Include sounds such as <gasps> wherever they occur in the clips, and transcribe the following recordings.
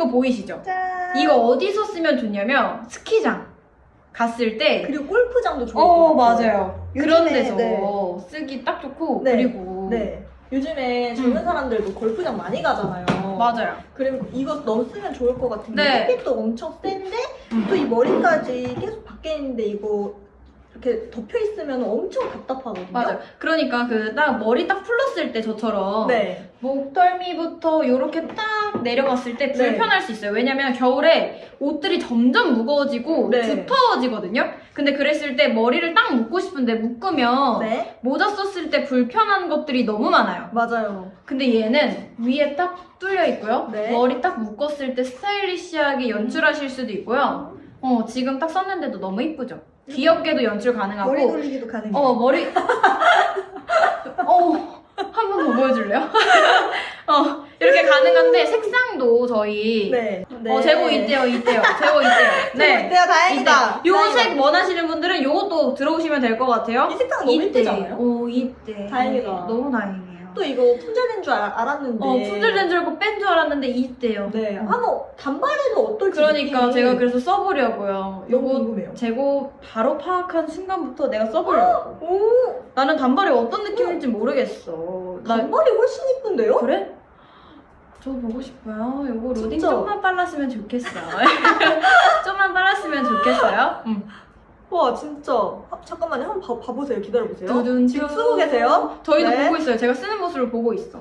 거 보이시죠? 짠. 이거 어디서 쓰면 좋냐면 스키장 갔을 때 그리고 골프장도 좋을 어, 것 같아요. 맞아요. 그런 요즘에, 데서 네. 쓰기 딱 좋고 네. 그리고 네. 요즘에 젊은 음. 사람들도 골프장 많이 가잖아요. 맞아요. 그리고 이거 너무 쓰면 좋을 것 같은 게 네. 햇빛도 엄청 센데 음. 또이 머리까지 계속 밖에 있는데 이거 이렇게 덮여 있으면 엄청 답답하거든요. 맞아요. 그러니까 그 딱 머리 딱 풀렀을 때 저처럼 네. 목덜미부터 이렇게 딱 내려갔을 때 네. 불편할 수 있어요. 왜냐면 겨울에 옷들이 점점 무거워지고 네. 두터워지거든요. 근데 그랬을 때 머리를 딱 묶고 싶은데 묶으면 네. 모자 썼을 때 불편한 것들이 너무 많아요. 맞아요. 근데 얘는 위에 딱 뚫려 있고요. 네. 머리 딱 묶었을 때 스타일리시하게 연출하실 수도 있고요. 어, 지금 딱 썼는데도 너무 이쁘죠? 귀엽게도 연출 가능하고. 머리 돌리기도 가능해요. 어, 머리. <laughs> 어, 한 번 더 보여줄래요? <laughs> 어, 이렇게 가능한데 색상도 저희. 네. 네. 어, 재고 있대요, 있대요. 재고 있대요. <laughs> 네. 네. 다행이다. 요색 원하시는 분들은 요것도 들어오시면 될 것 같아요. 이 색상 너무 이때. 예쁘지 않아요? 오, 이때. 다행이다. 너무 다행이에요. 또 이거 품절된 줄 알, 알았는데. 어, 품절된 줄 알고 뺀 줄 알았는데 이때요. 네. 음. 한번 단발에도 어떨지. 그러니까 느낌이 제가 그래서 써보려고요. 너무 요거 궁금해요. 재고 바로 파악한 순간부터 내가 써보려고. 오, 나는 단발이 어떤 느낌인지 모르겠어. 나 단발이 훨씬 이쁜데요? 그래? 저 보고 싶어요. 요거 로딩 진짜? 좀만 빨랐으면 좋겠어요. <laughs> 좀만 빨랐으면 좋겠어요. 응. 와 진짜 아, 잠깐만요 한번 봐, 봐보세요 기다려보세요 두둔 지금 쓰고 계세요? 저희도 네. 보고 있어요. 제가 쓰는 모습을 보고 있어.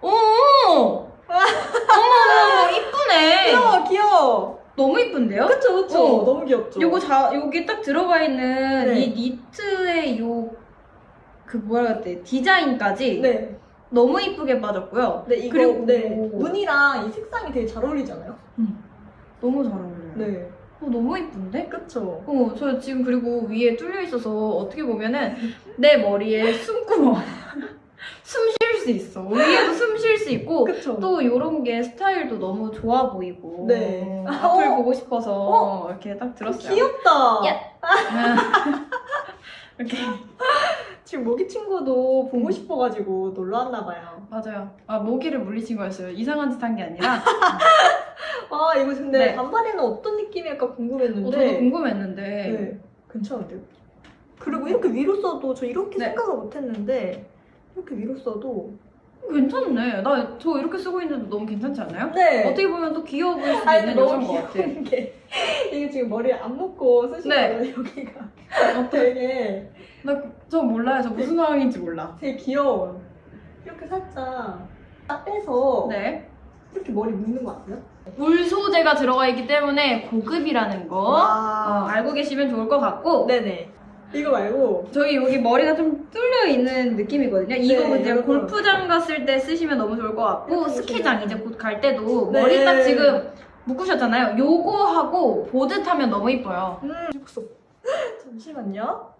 오! 어머, <laughs> 어머, 이쁘네. 귀여워 귀여워 너무 이쁜데요? 그쵸 그쵸 어. 너무 귀엽죠 요거 자, 여기 딱 들어가 있는 네. 이 니트의 요, 그 뭐라 해야 돼, 디자인까지 네, 너무 이쁘게 빠졌고요. 네 이거 그리고- 네 무늬랑 이 색상이 되게 잘 어울리잖아요 너무 잘 어울려요. 네 어, 너무 이쁜데? 그쵸 어, 저 지금 그리고 위에 뚫려 있어서 어떻게 보면은 내 머리에 숨구멍 <laughs> 숨 쉴 수 있어. 위에도 숨 쉴 수 있고 그쵸 또 이런 게 스타일도 너무 좋아 보이고 네. 앞을 어. 보고 싶어서 어. 이렇게 딱 들었어요. 귀엽다 야. <laughs> 이렇게 지금 모기 친구도 보고 음. 싶어가지고 놀러 왔나 봐요 맞아요. 아 모기를 물리친 거였어요. 이상한 짓 한 게 아니라 <laughs> 아 이거 근데 네. 단발에는 어떤 느낌일까 어, 저도 궁금했는데 궁금했는데 네, 괜찮은데요? 그리고 이렇게 위로 써도 저 이렇게 네. 생각을 못했는데 이렇게 위로 써도 괜찮네. 나 저 이렇게 쓰고 있는데도 너무 괜찮지 않아요? 네 어떻게 보면 또 귀여워 보일 수도 아니 있는 너무 여자인 것 같아. 게 이게 지금 머리에 안 묶고 쓰시거든요 여기가 되게 나저 몰라요. 저 무슨 상황인지 몰라. 되게 귀여워요 이렇게 살짝 딱 빼서 네. 이렇게 머리 묶는 거 아세요? 울 소재가 들어가 있기 때문에 고급이라는 거 어, 알고 계시면 좋을 것 같고 네네 이거 말고 저희 여기 머리가 좀 뚫려 있는 느낌이거든요. 이거 네, 이제. 골프장 갔을 때 쓰시면 너무 좋을 것 같고 이렇게 스키장. 이제 곧 갈 때도 네. 머리 딱 지금 묶으셨잖아요. 요거 하고 보드 타면 너무 이뻐요. 음 <laughs> 잠시만요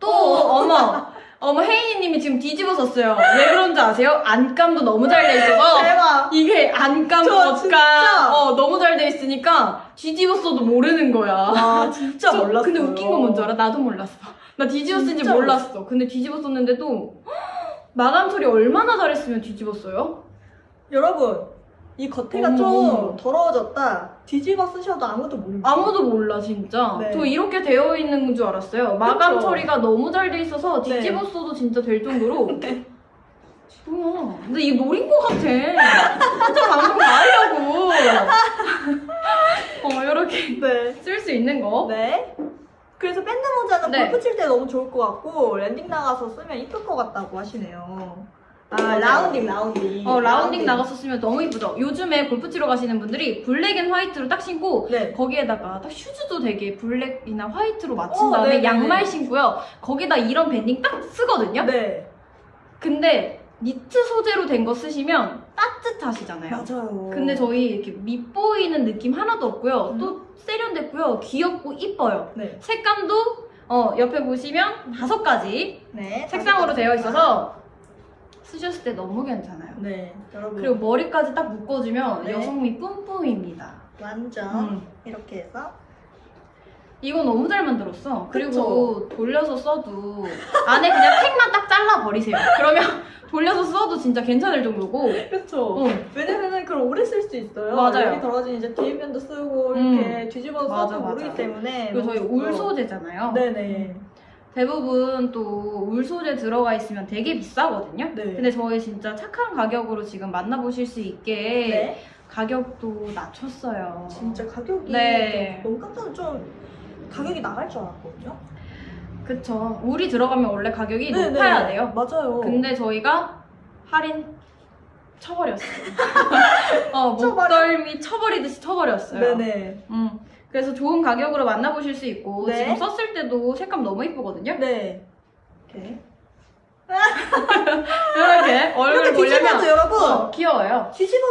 또 어. 어머 어머 혜인이님이 지금 뒤집어 썼어요. 왜 그런지 아세요? 안감도 너무 잘 돼 있어서 <laughs> 대박 이게 안감 저 겉감 진짜. 어 너무 잘 돼 있으니까 뒤집어 써도 모르는 거야. 아 진짜 저- 몰랐어요 근데 웃긴 건 뭔지 알아? 나도 몰랐어. 나 뒤집었는지 몰랐어. 근데 뒤집었었는데도 <gasps> 마감 처리 얼마나 잘했으면 뒤집었어요? 여러분 이 겉에가 좀. 더러워졌다 뒤집어 쓰셔도 아무도 모릅니다 아무도 몰라 진짜. 네. 저 이렇게 되어 있는 줄 알았어요. 마감 그쵸? 처리가 너무 잘 돼 있어서 네. 뒤집었어도 진짜 될 정도로. <laughs> 뭐야? 근데 이게 노린 것 같아. 진짜 방송 다 하려고. <laughs> 어 이렇게 네. 쓸수 있는 거. 네. 그래서 밴드 모자는 네. 골프 칠 때 너무 좋을 것 같고 랜딩 나가서 쓰면 이쁠 것 같다고 하시네요. 아 맞아요. 라운딩 라운딩. 어 라운딩 나가서 쓰면 너무 이쁘죠. 요즘에 골프 치러 가시는 분들이 black and white로 딱 신고 네. 거기에다가 딱 슈즈도 되게 블랙이나 화이트로 맞춘 어, 다음에 네네네. 양말 신고요. 거기다 이런 밴딩 딱 쓰거든요. 네. 근데 니트 소재로 된 거 쓰시면 따뜻하시잖아요. 맞아요. 근데 저희 이렇게 밑보이는 느낌 하나도 없고요. 음. 또 세련됐고요. 귀엽고 이뻐요. 네. 색감도 어, 옆에 보시면 다섯 가지 네. 색상으로 되어 있어서 쓰셨을 때 너무 괜찮아요. 네. 여러분. 그리고 머리까지 딱 묶어주면 네. 여성미 뿜뿜입니다. 완전 음. 이렇게 해서 이거 너무 잘 만들었어. 그리고 그쵸? 돌려서 써도 안에 그냥 팩만 딱 잘라 버리세요. 그러면 <laughs> 돌려서 써도 진짜 괜찮을 정도고. 그쵸. 어, 왜냐면은 그걸 오래 쓸 수 있어요. 맞아요. 여기 떨어진 이제 뒷면도 쓰고 음. 이렇게 뒤집어서 맞아, 써도 맞아. 모르기 때문에 그리고 저희 울 좋고요. 소재잖아요. 네네. 대부분 또 울 소재 들어가 있으면 되게 비싸거든요. 네. 근데 저희 진짜 착한 가격으로 지금 만나보실 수 있게 네. 가격도 낮췄어요. 진짜 가격이 네. 너무 깜짝 좀 가격이 나갈 줄 알았거든요. 그쵸. 울이 들어가면 원래 가격이 네, 높아야 네. 돼요. 맞아요. 근데 저희가 할인 쳐버렸어요. <laughs> 어? 목덜미 쳐버리듯이 쳐버렸어요. 네네. 음. 그래서 좋은 가격으로 만나보실 수 있고 네. 지금 썼을 때도 색감 너무 이쁘거든요. 네. 이렇게. <laughs> 이렇게 얼굴 보려면 여러분 어, 귀여워요. 뒤집어